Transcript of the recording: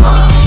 吗？